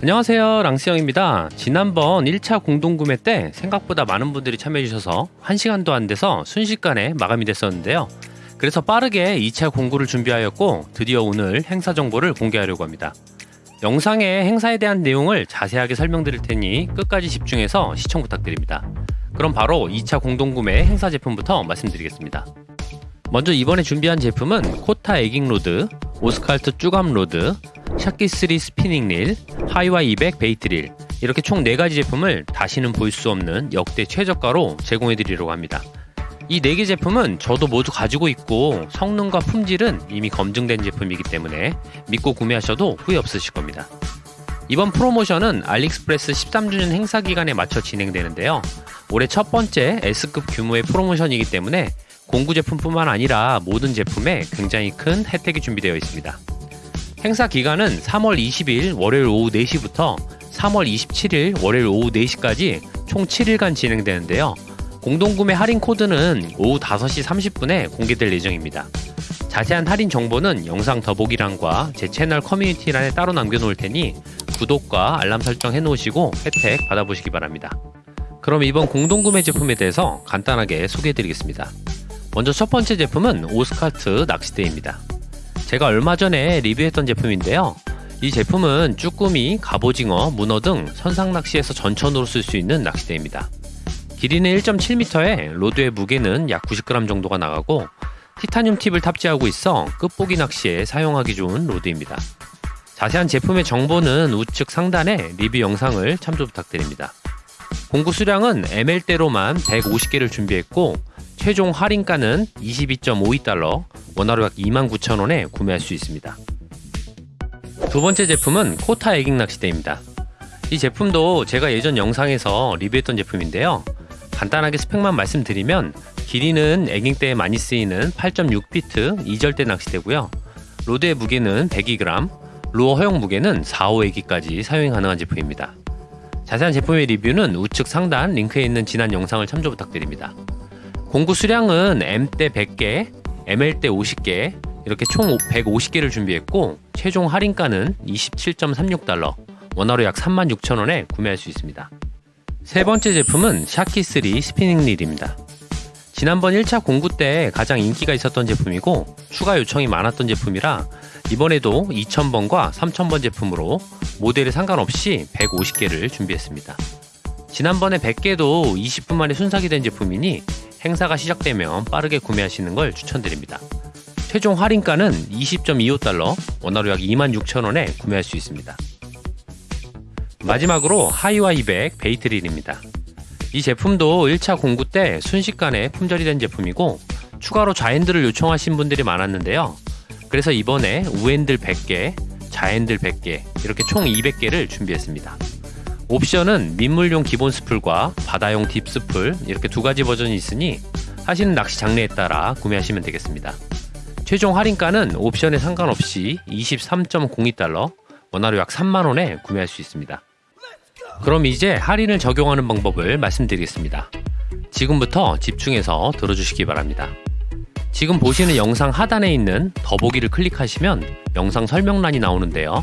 안녕하세요. 랑스형입니다. 지난번 1차 공동구매 때 생각보다 많은 분들이 참여해주셔서 1시간도 안 돼서 순식간에 마감이 됐었는데요. 그래서 빠르게 2차 공구를 준비하였고 드디어 오늘 행사 정보를 공개하려고 합니다. 영상에 행사에 대한 내용을 자세하게 설명드릴 테니 끝까지 집중해서 시청 부탁드립니다. 그럼 바로 2차 공동구매 행사 제품부터 말씀드리겠습니다. 먼저 이번에 준비한 제품은 코타 에깅 로드, 오스칼트 쭈갑 로드, 샤키3 스피닝 릴, 하이와 200 베이트 릴 이렇게 총 4가지 제품을 다시는 볼 수 없는 역대 최저가로 제공해 드리려고 합니다. 이 4개 제품은 저도 모두 가지고 있고 성능과 품질은 이미 검증된 제품이기 때문에 믿고 구매하셔도 후회 없으실 겁니다. 이번 프로모션은 알리익스프레스 13주년 행사 기간에 맞춰 진행되는데요. 올해 첫 번째 S급 규모의 프로모션이기 때문에 공구 제품뿐만 아니라 모든 제품에 굉장히 큰 혜택이 준비되어 있습니다. 행사 기간은 3월 20일 월요일 오후 4시부터 3월 27일 월요일 오후 4시까지 총 7일간 진행되는데요. 공동구매 할인 코드는 오후 5시 30분에 공개될 예정입니다. 자세한 할인 정보는 영상 더보기란과 제 채널 커뮤니티란에 따로 남겨놓을 테니 구독과 알람 설정 해놓으시고 혜택 받아보시기 바랍니다. 그럼 이번 공동구매 제품에 대해서 간단하게 소개해드리겠습니다. 먼저 첫 번째 제품은 오스카트 낚시대입니다. 제가 얼마 전에 리뷰했던 제품인데요. 이 제품은 쭈꾸미, 갑오징어, 문어 등 선상 낚시에서 전천후로 쓸 수 있는 낚시대입니다. 길이는 1.7m에 로드의 무게는 약 90g 정도가 나가고 티타늄 팁을 탑재하고 있어 끝보기 낚시에 사용하기 좋은 로드입니다. 자세한 제품의 정보는 우측 상단에 리뷰 영상을 참조 부탁드립니다. 공구 수량은 ML대로만 150개를 준비했고 최종 할인가는 22.52달러, 원화로 약 29,000원에 구매할 수 있습니다. 두 번째 제품은 코타 에깅 낚시대입니다. 이 제품도 제가 예전 영상에서 리뷰했던 제품인데요. 간단하게 스펙만 말씀드리면 길이는 에깅대에 많이 쓰이는 8.6피트 2절대 낚시대고요. 로드의 무게는 102g, 루어 허용 무게는 4, 5에기까지 사용이 가능한 제품입니다. 자세한 제품의 리뷰는 우측 상단 링크에 있는 지난 영상을 참조 부탁드립니다. 공구 수량은 M대 100개, ML대 50개, 이렇게 총 150개를 준비했고 최종 할인가는 27.36달러, 원화로 약 36,000원에 구매할 수 있습니다. 세 번째 제품은 샤키3 스피닝 릴입니다. 지난번 1차 공구 때 가장 인기가 있었던 제품이고 추가 요청이 많았던 제품이라 이번에도 2000번과 3000번 제품으로 모델에 상관없이 150개를 준비했습니다. 지난번에 100개도 20분 만에 순삭이 된 제품이니 행사가 시작되면 빠르게 구매하시는 걸 추천드립니다. 최종 할인가는 20.25달러, 원화로 약 26,000원에 구매할 수 있습니다. 마지막으로 하이와 200 베이트릴입니다. 이 제품도 1차 공구 때 순식간에 품절이 된 제품이고 추가로 좌핸들을 요청하신 분들이 많았는데요. 그래서 이번에 우핸들 100개, 좌핸들 100개 이렇게 총 200개를 준비했습니다. 옵션은 민물용 기본 스풀과 바다용 딥 스풀 이렇게 두 가지 버전이 있으니 하시는 낚시 장르에 따라 구매하시면 되겠습니다. 최종 할인가는 옵션에 상관없이 23.02달러, 원화로 약 3만원에 구매할 수 있습니다. 그럼 이제 할인을 적용하는 방법을 말씀드리겠습니다. 지금부터 집중해서 들어주시기 바랍니다. 지금 보시는 영상 하단에 있는 더보기를 클릭하시면 영상 설명란이 나오는데요.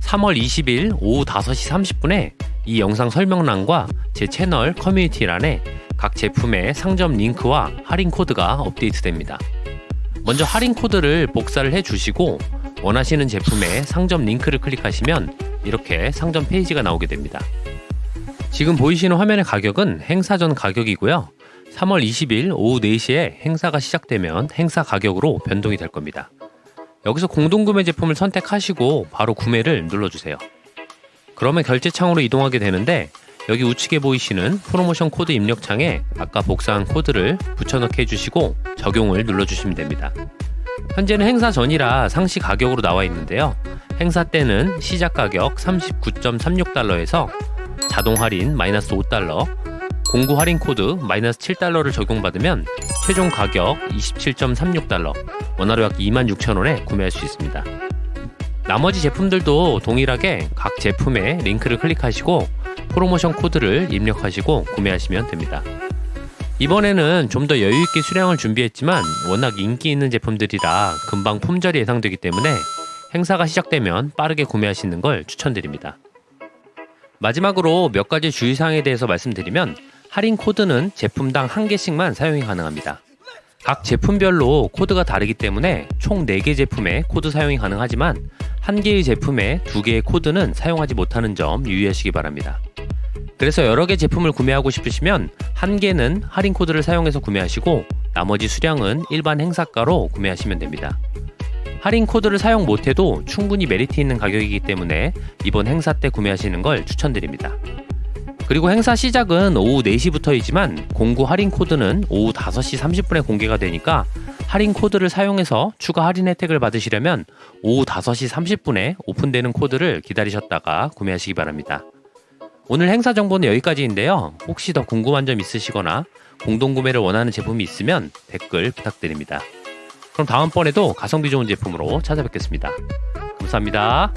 3월 20일 오후 5시 30분에 이 영상 설명란과 제 채널 커뮤니티란에 각 제품의 상점 링크와 할인 코드가 업데이트됩니다. 먼저 할인 코드를 복사를 해 주시고 원하시는 제품의 상점 링크를 클릭하시면 이렇게 상점 페이지가 나오게 됩니다. 지금 보이시는 화면의 가격은 행사 전 가격이고요. 3월 20일 오후 4시에 행사가 시작되면 행사 가격으로 변동이 될 겁니다. 여기서 공동구매 제품을 선택하시고 바로 구매를 눌러주세요. 그러면 결제창으로 이동하게 되는데 여기 우측에 보이시는 프로모션 코드 입력창에 아까 복사한 코드를 붙여넣기 해주시고 적용을 눌러주시면 됩니다. 현재는 행사 전이라 상시 가격으로 나와 있는데요. 행사 때는 시작 가격 39.36달러에서 자동 할인 마이너스 5달러, 공구 할인 코드 마이너스 7달러를 적용받으면 최종 가격 27.36달러, 원화로 약 26,000원에 구매할 수 있습니다. 나머지 제품들도 동일하게 각 제품에 링크를 클릭하시고 프로모션 코드를 입력하시고 구매하시면 됩니다. 이번에는 좀 더 여유있게 수량을 준비했지만 워낙 인기 있는 제품들이라 금방 품절이 예상되기 때문에 행사가 시작되면 빠르게 구매하시는 걸 추천드립니다. 마지막으로 몇 가지 주의사항에 대해서 말씀드리면 할인 코드는 제품당 한 개씩만 사용이 가능합니다. 각 제품별로 코드가 다르기 때문에 총 4개 제품에 코드 사용이 가능하지만 한 개의 제품에 두 개의 코드는 사용하지 못하는 점 유의하시기 바랍니다. 그래서 여러 개 제품을 구매하고 싶으시면 한 개는 할인 코드를 사용해서 구매하시고 나머지 수량은 일반 행사가로 구매하시면 됩니다. 할인 코드를 사용 못해도 충분히 메리트 있는 가격이기 때문에 이번 행사 때 구매하시는 걸 추천드립니다. 그리고 행사 시작은 오후 4시부터이지만 공구 할인 코드는 오후 5시 30분에 공개가 되니까 할인 코드를 사용해서 추가 할인 혜택을 받으시려면 오후 5시 30분에 오픈되는 코드를 기다리셨다가 구매하시기 바랍니다. 오늘 행사 정보는 여기까지인데요. 혹시 더 궁금한 점 있으시거나 공동구매를 원하는 제품이 있으면 댓글 부탁드립니다. 그럼 다음번에도 가성비 좋은 제품으로 찾아뵙겠습니다. 감사합니다.